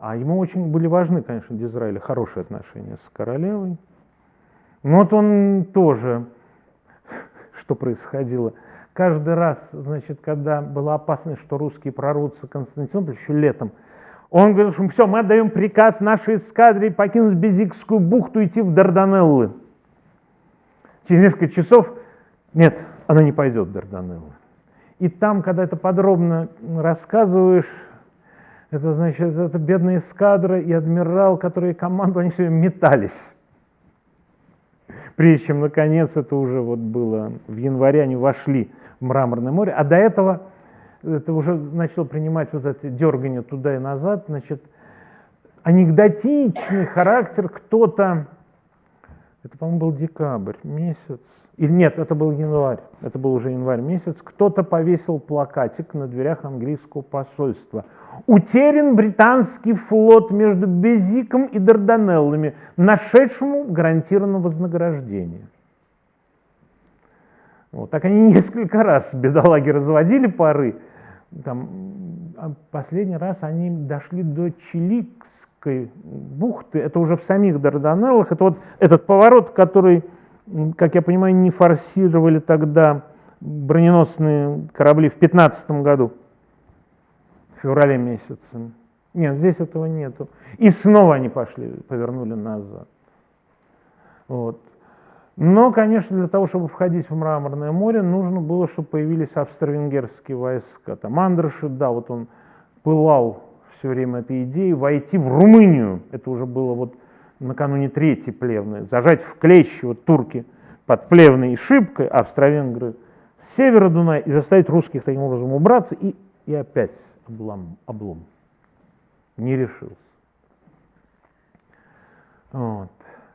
А ему очень были важны, конечно, для хорошие отношения с королевой. Но вот он тоже, что происходило, каждый раз, значит, когда была опасность, что русские прорвутся Константинополь, еще летом, он говорил, что все, мы отдаем приказ нашей эскадре покинуть Безикскую бухту и идти в Дарданеллы. Через несколько часов, нет, она не пойдет в Дарданеллы. И там, когда это подробно рассказываешь, это значит, это бедная эскадра и адмирал, которые командовали, они все метались. Прежде чем, наконец, это уже вот было в январе, они вошли в Мраморное море, а до этого это уже начало принимать вот это дергание туда и назад, значит, анекдотичный характер, кто-то, это, по-моему, был декабрь месяц, или нет, это был январь, это был уже январь месяц, кто-то повесил плакатик на дверях английского посольства. Утерян британский флот между Безиком и Дарданеллами, нашедшему гарантированное вознаграждение. Вот, так они несколько раз бедолаги разводили пары. Там, а последний раз они дошли до Чиликской бухты, это уже в самих Дарданеллах. Это вот этот поворот, который как я понимаю, не форсировали тогда броненосные корабли в 15 году, в феврале месяце. Нет, здесь этого нету. И снова они пошли, повернули назад. Вот. Но, конечно, для того, чтобы входить в Мраморное море, нужно было, чтобы появились австро-венгерские войска. Там Андраши, да, вот он пылал все время этой идеей войти в Румынию. Это уже было вот накануне Третьей Плевны, зажать в клещи вот турки под Плевной и Шибкой, австро-венгры с севера Дуная, и заставить русских таким образом убраться, и, и опять облом, облом. Не решился. Вот.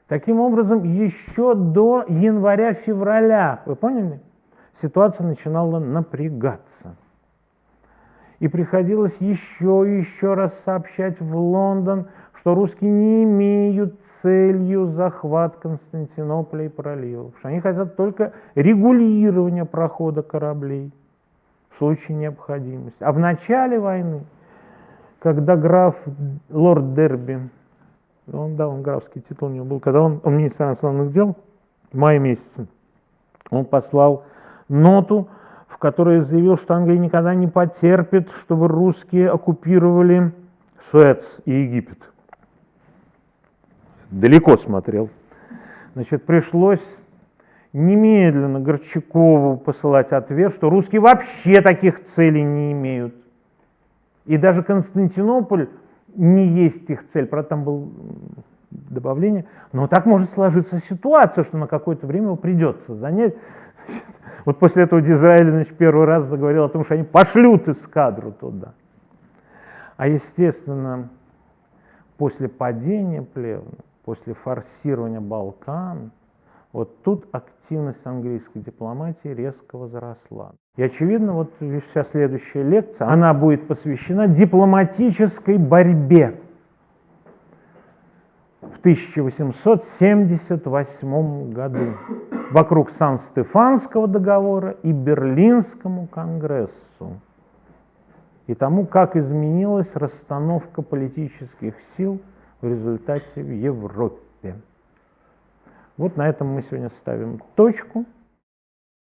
Таким образом, еще до января-февраля, вы поняли, ситуация начинала напрягаться. И приходилось еще и еще раз сообщать в Лондон, что русские не имеют целью захват Константинополя и проливов, что они хотят только регулирования прохода кораблей в случае необходимости. А в начале войны, когда граф лорд Дерби, он, да, он графский титул у него был, когда он, он министр иностранных дел в мае месяце, он послал ноту, в которой заявил, что Англия никогда не потерпит, чтобы русские оккупировали Суэц и Египет далеко смотрел. Значит, пришлось немедленно Горчакову посылать ответ, что русские вообще таких целей не имеют. И даже Константинополь не есть их цель. Правда, там было добавление. Но так может сложиться ситуация, что на какое-то время придется занять. Вот после этого Дизраэль значит, первый раз заговорил о том, что они пошлют эскадру туда. А естественно, после падения Плевны после форсирования Балкан, вот тут активность английской дипломатии резко возросла. И очевидно, вот вся следующая лекция, она будет посвящена дипломатической борьбе в 1878 году вокруг Сан-Стефанского договора и Берлинскому конгрессу и тому, как изменилась расстановка политических сил – в результате в Европе. Вот на этом мы сегодня ставим точку.